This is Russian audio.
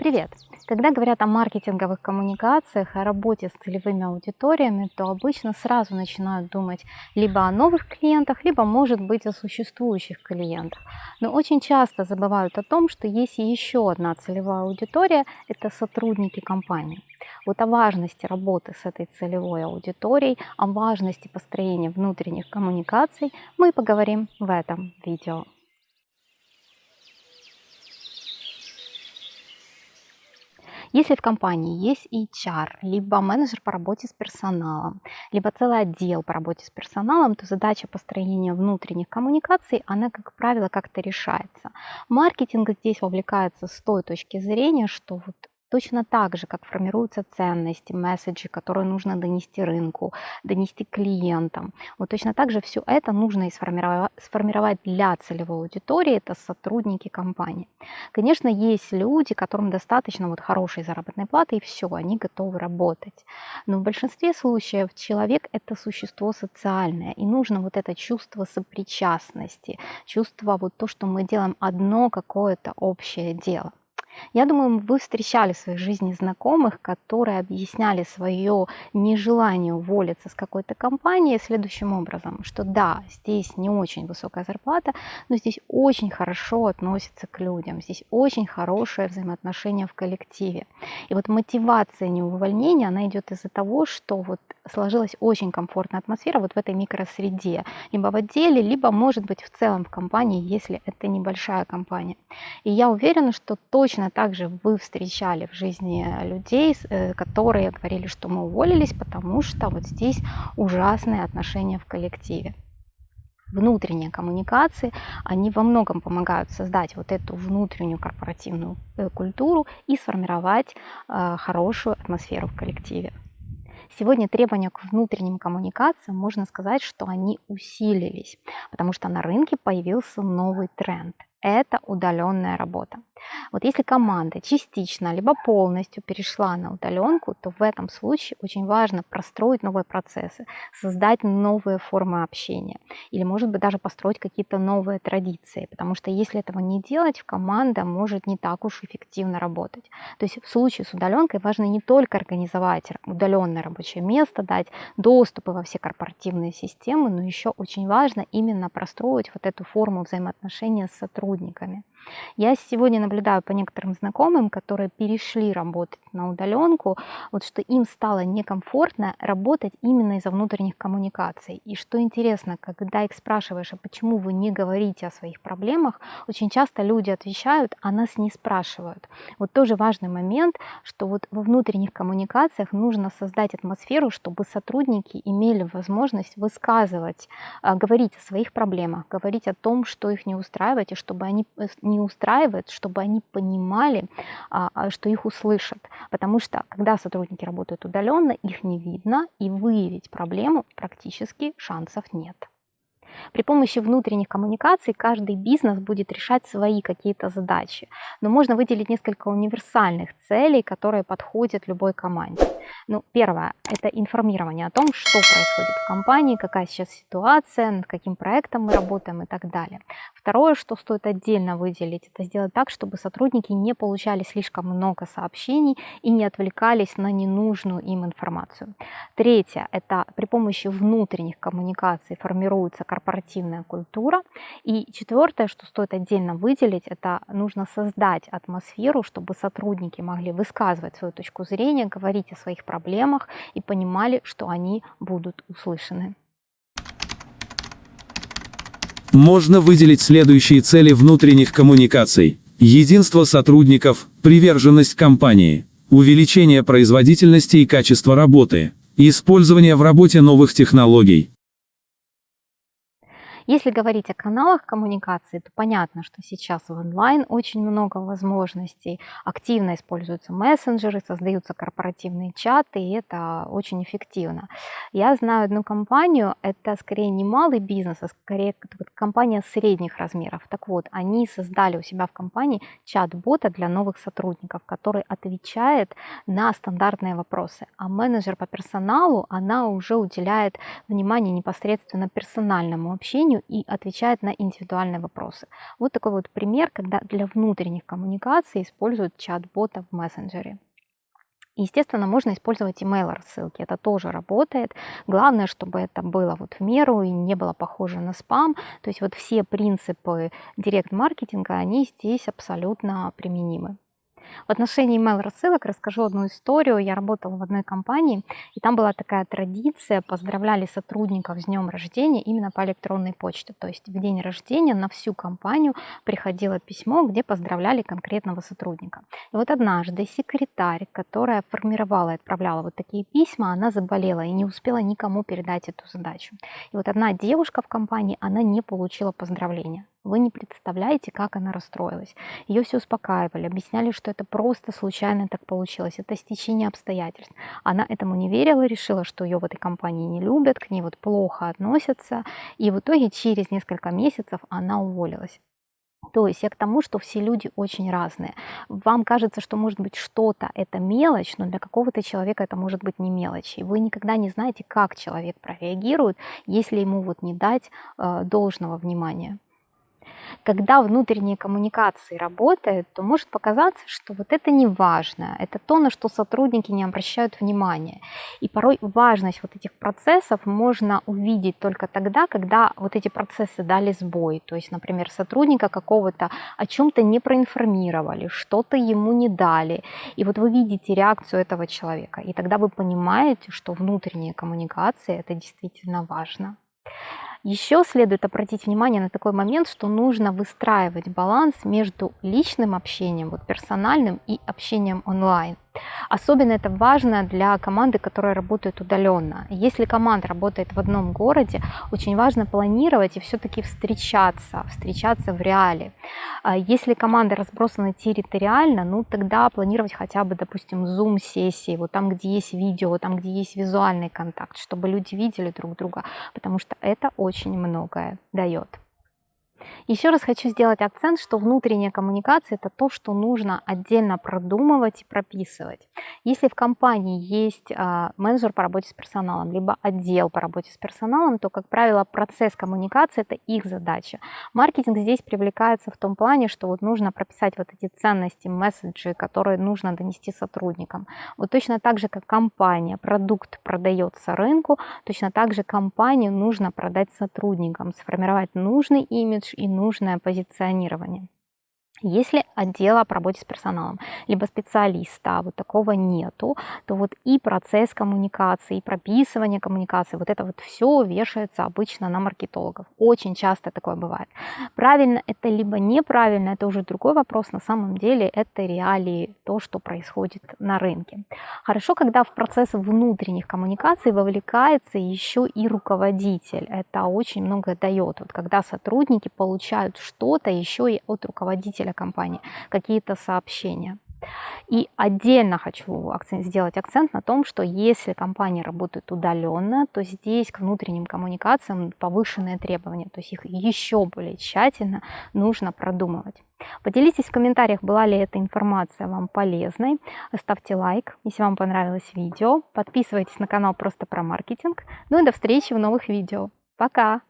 Привет! Когда говорят о маркетинговых коммуникациях, о работе с целевыми аудиториями, то обычно сразу начинают думать либо о новых клиентах, либо, может быть, о существующих клиентах. Но очень часто забывают о том, что есть еще одна целевая аудитория – это сотрудники компании. Вот о важности работы с этой целевой аудиторией, о важности построения внутренних коммуникаций мы поговорим в этом видео. Если в компании есть HR, либо менеджер по работе с персоналом, либо целый отдел по работе с персоналом, то задача построения внутренних коммуникаций, она, как правило, как-то решается. Маркетинг здесь вовлекается с той точки зрения, что вот Точно так же, как формируются ценности, месседжи, которые нужно донести рынку, донести клиентам. Вот точно так же все это нужно и сформировать, для целевой аудитории, это сотрудники компании. Конечно, есть люди, которым достаточно вот хорошей заработной платы, и все, они готовы работать. Но в большинстве случаев человек – это существо социальное, и нужно вот это чувство сопричастности, чувство вот то, что мы делаем одно какое-то общее дело. Я думаю, вы встречали в своей жизни знакомых, которые объясняли свое нежелание уволиться с какой-то компании следующим образом, что да, здесь не очень высокая зарплата, но здесь очень хорошо относятся к людям, здесь очень хорошее взаимоотношение в коллективе. И вот мотивация неувольнения, она идет из-за того, что вот сложилась очень комфортная атмосфера вот в этой микросреде, либо в отделе, либо, может быть, в целом в компании, если это небольшая компания. И я уверена, что точно так же вы встречали в жизни людей, э, которые говорили, что мы уволились, потому что вот здесь ужасные отношения в коллективе внутренние коммуникации, они во многом помогают создать вот эту внутреннюю корпоративную э, культуру и сформировать э, хорошую атмосферу в коллективе. Сегодня требования к внутренним коммуникациям, можно сказать, что они усилились, потому что на рынке появился новый тренд – это удаленная работа. Вот если команда частично либо полностью перешла на удаленку, то в этом случае очень важно простроить новые процессы, создать новые формы общения или, может быть, даже построить какие-то новые традиции, потому что если этого не делать, команда может не так уж эффективно работать. То есть в случае с удаленкой важно не только организовать удаленное рабочее место, дать доступы во все корпоративные системы, но еще очень важно именно простроить вот эту форму взаимоотношения с сотрудниками сотрудниками. Я сегодня наблюдаю по некоторым знакомым, которые перешли работать на удаленку, вот что им стало некомфортно работать именно из-за внутренних коммуникаций. И что интересно, когда их спрашиваешь, а почему вы не говорите о своих проблемах, очень часто люди отвечают, а нас не спрашивают. Вот тоже важный момент, что вот во внутренних коммуникациях нужно создать атмосферу, чтобы сотрудники имели возможность высказывать, а, говорить о своих проблемах, говорить о том, что их не устраивает, и чтобы они э, не устраивает, чтобы они понимали, а, а, что их услышат. Потому что, когда сотрудники работают удаленно, их не видно, и выявить проблему практически шансов нет. При помощи внутренних коммуникаций каждый бизнес будет решать свои какие-то задачи. Но можно выделить несколько универсальных целей, которые подходят любой команде. Ну, первое – это информирование о том, что происходит в компании, какая сейчас ситуация, над каким проектом мы работаем и так далее. Второе, что стоит отдельно выделить, это сделать так, чтобы сотрудники не получали слишком много сообщений и не отвлекались на ненужную им информацию. Третье – это при помощи внутренних коммуникаций формируется корпоративная культура. И четвертое, что стоит отдельно выделить, это нужно создать атмосферу, чтобы сотрудники могли высказывать свою точку зрения, говорить о своих проблемах и понимали, что они будут услышаны. Можно выделить следующие цели внутренних коммуникаций. Единство сотрудников, приверженность компании, увеличение производительности и качества работы, использование в работе новых технологий, если говорить о каналах коммуникации, то понятно, что сейчас в онлайн очень много возможностей. Активно используются мессенджеры, создаются корпоративные чаты, и это очень эффективно. Я знаю одну компанию, это скорее не малый бизнес, а скорее компания средних размеров. Так вот, они создали у себя в компании чат-бота для новых сотрудников, который отвечает на стандартные вопросы. А менеджер по персоналу, она уже уделяет внимание непосредственно персональному общению компанию и отвечает на индивидуальные вопросы. Вот такой вот пример, когда для внутренних коммуникаций используют чат-бота в мессенджере. Естественно, можно использовать email рассылки, это тоже работает. Главное, чтобы это было вот в меру и не было похоже на спам. То есть вот все принципы директ-маркетинга, они здесь абсолютно применимы. В отношении email рассылок расскажу одну историю. Я работала в одной компании, и там была такая традиция, поздравляли сотрудников с днем рождения именно по электронной почте. То есть в день рождения на всю компанию приходило письмо, где поздравляли конкретного сотрудника. И вот однажды секретарь, которая формировала и отправляла вот такие письма, она заболела и не успела никому передать эту задачу. И вот одна девушка в компании, она не получила поздравления. Вы не представляете, как она расстроилась. Ее все успокаивали, объясняли, что это просто случайно так получилось, это стечение обстоятельств. Она этому не верила, решила, что ее в этой компании не любят, к ней вот плохо относятся, и в итоге через несколько месяцев она уволилась. То есть я к тому, что все люди очень разные. Вам кажется, что может быть что-то это мелочь, но для какого-то человека это может быть не мелочь. И вы никогда не знаете, как человек прореагирует, если ему вот не дать э, должного внимания когда внутренние коммуникации работают, то может показаться, что вот это не важно, это то, на что сотрудники не обращают внимания. И порой важность вот этих процессов можно увидеть только тогда, когда вот эти процессы дали сбой. То есть, например, сотрудника какого-то о чем-то не проинформировали, что-то ему не дали. И вот вы видите реакцию этого человека. И тогда вы понимаете, что внутренние коммуникации это действительно важно. Еще следует обратить внимание на такой момент, что нужно выстраивать баланс между личным общением, вот персональным и общением онлайн. Особенно это важно для команды, которая работает удаленно. Если команда работает в одном городе, очень важно планировать и все-таки встречаться, встречаться в реале. А если команда разбросана территориально, ну тогда планировать хотя бы, допустим, зум-сессии, вот там, где есть видео, там, где есть визуальный контакт, чтобы люди видели друг друга, потому что это очень многое дает. Еще раз хочу сделать акцент, что внутренняя коммуникация – это то, что нужно отдельно продумывать и прописывать. Если в компании есть а, менеджер по работе с персоналом, либо отдел по работе с персоналом, то, как правило, процесс коммуникации – это их задача. Маркетинг здесь привлекается в том плане, что вот нужно прописать вот эти ценности, месседжи, которые нужно донести сотрудникам. Вот точно так же, как компания, продукт продается рынку, точно так же компанию нужно продать сотрудникам, сформировать нужный имидж, и нужное позиционирование. Если отдела по работе с персоналом, либо специалиста, вот такого нету, то вот и процесс коммуникации, и прописывание коммуникации, вот это вот все вешается обычно на маркетологов. Очень часто такое бывает. Правильно это либо неправильно, это уже другой вопрос. На самом деле это реалии, то, что происходит на рынке. Хорошо, когда в процесс внутренних коммуникаций вовлекается еще и руководитель. Это очень много дает. Вот когда сотрудники получают что-то еще и от руководителя руководителя компании, какие-то сообщения. И отдельно хочу акцент, сделать акцент на том, что если компания работает удаленно, то здесь к внутренним коммуникациям повышенные требования, то есть их еще более тщательно нужно продумывать. Поделитесь в комментариях, была ли эта информация вам полезной. Ставьте лайк, если вам понравилось видео. Подписывайтесь на канал просто про маркетинг. Ну и до встречи в новых видео. Пока!